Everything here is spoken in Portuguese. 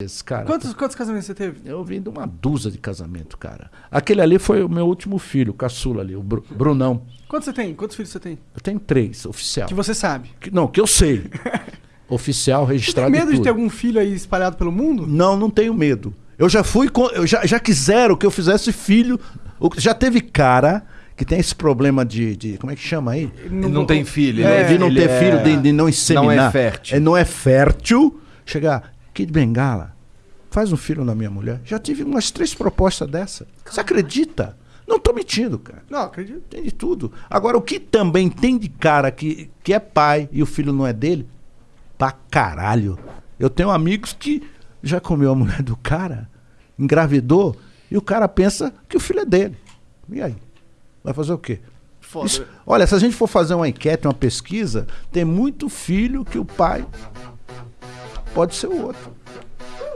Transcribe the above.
vezes, cara. Quantos, quantos casamentos você teve? Eu vim de uma dúzia de casamento, cara. Aquele ali foi o meu último filho, o caçula ali, o Bru- Brunão. Quantos você tem? Quantos filhos você tem? Eu tenho três, oficial. Que você sabe. Que- não, que eu sei. oficial, Você tem registrado medo de ter algum filho aí espalhado pelo mundo? Não, não tenho medo. Eu já fui. com- Eu já, já quiseram que eu fizesse filho. Já teve cara que tem esse problema de. de- como é que chama aí? Ele não tem filho. É, de não ele ter é- filho, de, de não inseminar. Não é fértil. É, não é fértil. Chegar, Kid Bengala, faz um filho na minha mulher. Já tive umas três propostas dessa. Você acredita? Não tô mentindo, cara. Não, acredito. Tem de tudo. Agora, o que também tem de cara que, que é pai e o filho não é dele? Pra caralho. Eu tenho amigos que já comeu a mulher do cara, engravidou, e o cara pensa que o filho é dele. E aí? Vai fazer o quê? Foda. Isso- olha, se a gente for fazer uma enquete, uma pesquisa, tem muito filho que o pai pode ser o outro.